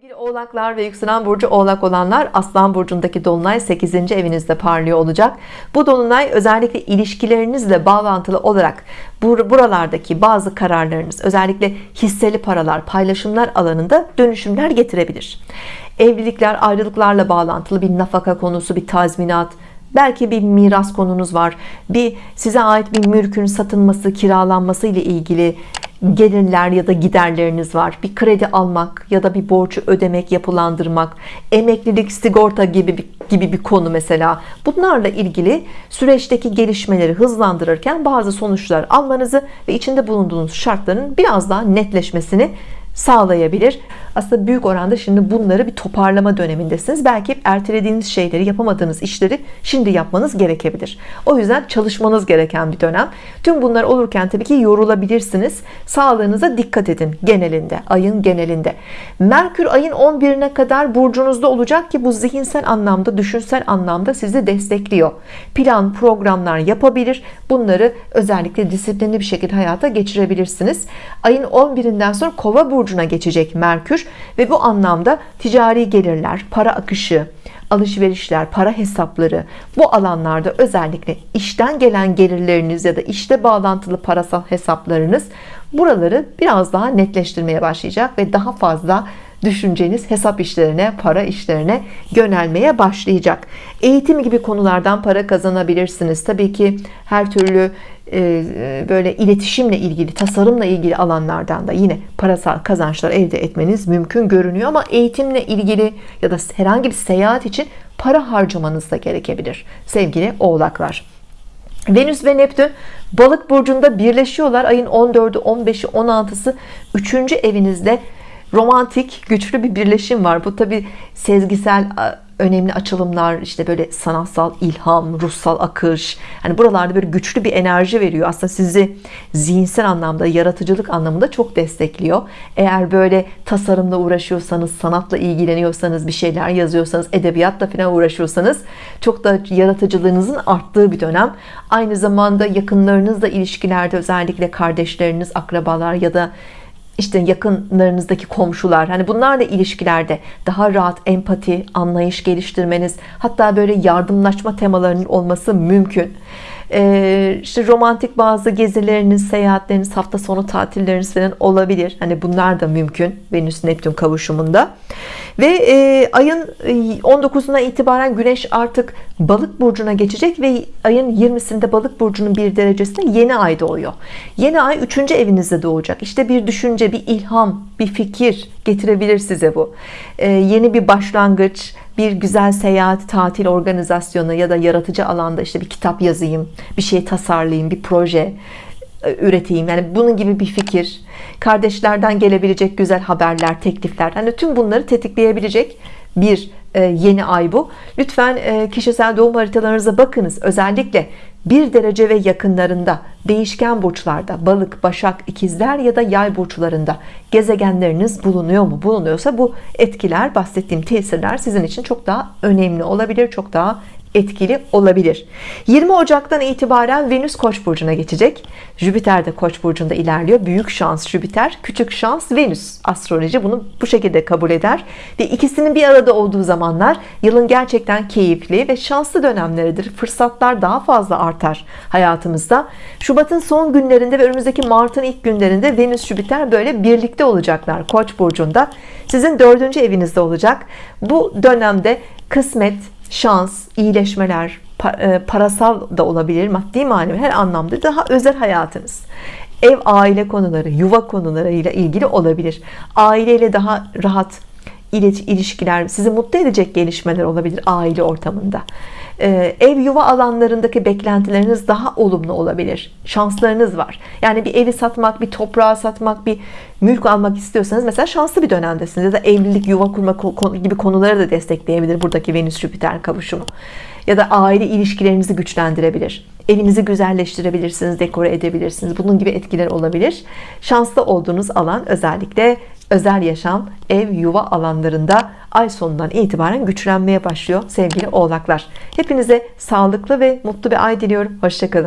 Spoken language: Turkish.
Sevgili oğlaklar ve yükselen burcu oğlak olanlar aslan burcundaki dolunay 8. evinizde parlıyor olacak bu dolunay özellikle ilişkilerinizle bağlantılı olarak buralardaki bazı kararlarınız özellikle hisseli paralar paylaşımlar alanında dönüşümler getirebilir evlilikler ayrılıklarla bağlantılı bir nafaka konusu bir tazminat belki bir miras konunuz var bir size ait bir mülkün satılması kiralanması ile ilgili gelirler ya da giderleriniz var. Bir kredi almak ya da bir borcu ödemek yapılandırmak emeklilik sigorta gibi bir, gibi bir konu mesela. Bunlarla ilgili süreçteki gelişmeleri hızlandırırken bazı sonuçlar almanızı ve içinde bulunduğunuz şartların biraz daha netleşmesini sağlayabilir aslında büyük oranda şimdi bunları bir toparlama dönemindesiniz. Belki ertelediğiniz şeyleri yapamadığınız işleri şimdi yapmanız gerekebilir. O yüzden çalışmanız gereken bir dönem. Tüm bunlar olurken tabii ki yorulabilirsiniz. Sağlığınıza dikkat edin genelinde ayın genelinde. Merkür ayın 11'ine kadar burcunuzda olacak ki bu zihinsel anlamda düşünsel anlamda sizi destekliyor. Plan programlar yapabilir. Bunları özellikle disiplinli bir şekilde hayata geçirebilirsiniz. Ayın 11'inden sonra kova burcuna geçecek Merkür ve bu anlamda ticari gelirler para akışı alışverişler para hesapları bu alanlarda özellikle işten gelen gelirleriniz ya da işte bağlantılı parasal hesaplarınız buraları biraz daha netleştirmeye başlayacak ve daha fazla düşünceniz hesap işlerine para işlerine yönelmeye başlayacak. Eğitim gibi konulardan para kazanabilirsiniz. Tabii ki her türlü e, böyle iletişimle ilgili tasarımla ilgili alanlardan da yine parasal kazançlar elde etmeniz mümkün görünüyor. Ama eğitimle ilgili ya da herhangi bir seyahat için para harcamanız da gerekebilir sevgili oğlaklar. Venüs ve Neptün balık burcunda birleşiyorlar. Ayın 14'ü 15'i 16'sı 3. evinizde romantik güçlü bir birleşim var. Bu tabi sezgisel önemli açılımlar işte böyle sanatsal ilham ruhsal akış. Hani buralarda böyle güçlü bir enerji veriyor. Aslında sizi zihinsel anlamda yaratıcılık anlamında çok destekliyor. Eğer böyle tasarımla uğraşıyorsanız sanatla ilgileniyorsanız bir şeyler yazıyorsanız edebiyatla falan uğraşıyorsanız çok da yaratıcılığınızın arttığı bir dönem. Aynı zamanda yakınlarınızla ilişkilerde özellikle kardeşleriniz akrabalar ya da işte yakınlarınızdaki komşular hani bunlarla ilişkilerde daha rahat empati anlayış geliştirmeniz hatta böyle yardımlaşma temalarının olması mümkün ee, işte romantik bazı gezileriniz seyahatleriniz hafta sonu tatilleriniz falan olabilir. Hani bunlar da mümkün Venüs Neptün kavuşumunda. Ve e, ayın 19'una e, itibaren Güneş artık balık burcuna geçecek ve ayın 20'sinde balık burcunun bir derecesinde yeni ay doğuyor. Yeni ay 3. evinizde doğacak. İşte bir düşünce bir ilham bir fikir getirebilir size bu. Ee, yeni bir başlangıç bir güzel seyahat tatil organizasyonu ya da yaratıcı alanda işte bir kitap yazayım bir şey tasarlayayım bir proje e, üreteyim. Yani bunun gibi bir fikir. Kardeşlerden gelebilecek güzel haberler teklifler. Hani tüm bunları tetikleyebilecek bir yeni ay bu. Lütfen e, kişisel doğum haritalarınıza bakınız. Özellikle bir derece ve yakınlarında değişken burçlarda balık başak ikizler ya da yay burçlarında gezegenleriniz bulunuyor mu? Bulunuyorsa bu etkiler bahsettiğim tesirler sizin için çok daha önemli olabilir çok daha etkili olabilir. 20 Ocak'tan itibaren Venüs Koç burcuna geçecek. Jüpiter de Koç burcunda ilerliyor. Büyük şans Jüpiter küçük şans Venüs. Astroloji bunu bu şekilde kabul eder. Ve ikisinin bir arada olduğu zamanlar yılın gerçekten keyifli ve şanslı dönemleridir. Fırsatlar daha fazla artar hayatımızda. Şubat'ın son günlerinde ve önümüzdeki Mart'ın ilk günlerinde Venüs Jüpiter böyle birlikte olacaklar Koç burcunda. Sizin dördüncü evinizde olacak. Bu dönemde kısmet şans, iyileşmeler, e, parasal da olabilir, maddi manevi her anlamda daha özel hayatınız. Ev aile konuları, yuva konularıyla ilgili olabilir. Aileyle daha rahat ilişkiler, sizi mutlu edecek gelişmeler olabilir aile ortamında. Ee, ev yuva alanlarındaki beklentileriniz daha olumlu olabilir. Şanslarınız var. Yani bir evi satmak bir toprağı satmak bir mülk almak istiyorsanız mesela şanslı bir dönemdesiniz. Ya da evlilik yuva kurma gibi konuları da destekleyebilir buradaki Venüs Jüpiter kavuşumu. Ya da aile ilişkilerinizi güçlendirebilir. Evinizi güzelleştirebilirsiniz dekore edebilirsiniz. Bunun gibi etkiler olabilir. Şanslı olduğunuz alan özellikle özel yaşam ev yuva alanlarında ay sonundan itibaren güçlenmeye başlıyor sevgili oğlaklar. Hepinize sağlıklı ve mutlu bir ay diliyorum. Hoşçakalın